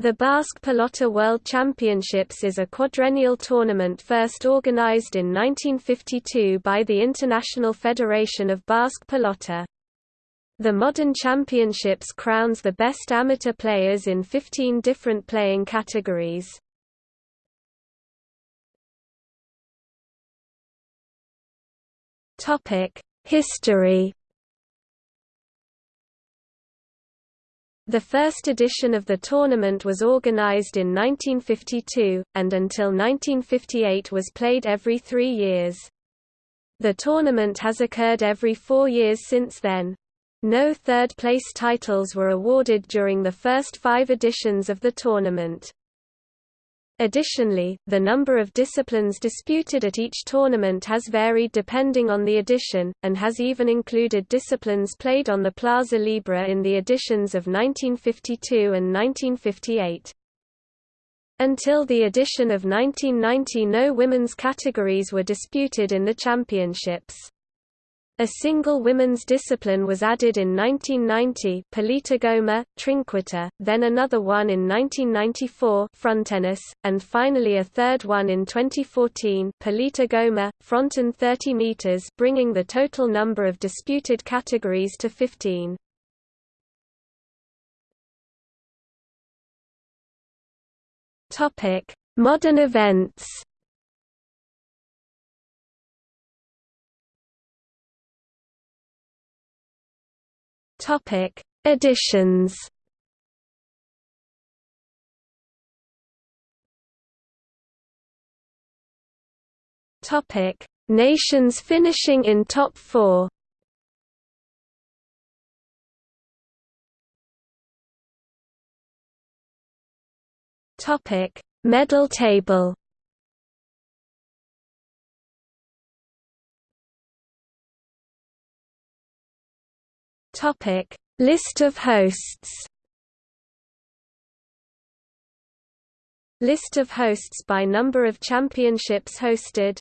The Basque Pelota World Championships is a quadrennial tournament first organized in 1952 by the International Federation of Basque Pelota. The modern championships crowns the best amateur players in 15 different playing categories. History The first edition of the tournament was organized in 1952, and until 1958 was played every three years. The tournament has occurred every four years since then. No third-place titles were awarded during the first five editions of the tournament. Additionally, the number of disciplines disputed at each tournament has varied depending on the edition, and has even included disciplines played on the Plaza Libre in the editions of 1952 and 1958. Until the edition of 1990 no women's categories were disputed in the championships. A single women's discipline was added in 1990 Politogoma, Trinquete, then another one in 1994 Frontenis, and finally a third one in 2014 Paleta goma, Fronton 30 meters bringing the total number of disputed categories to 15. Modern events Topic: Editions. Topic: Nations finishing in top 4. Topic: Medal table. Topic: List of hosts. List of hosts by number of championships hosted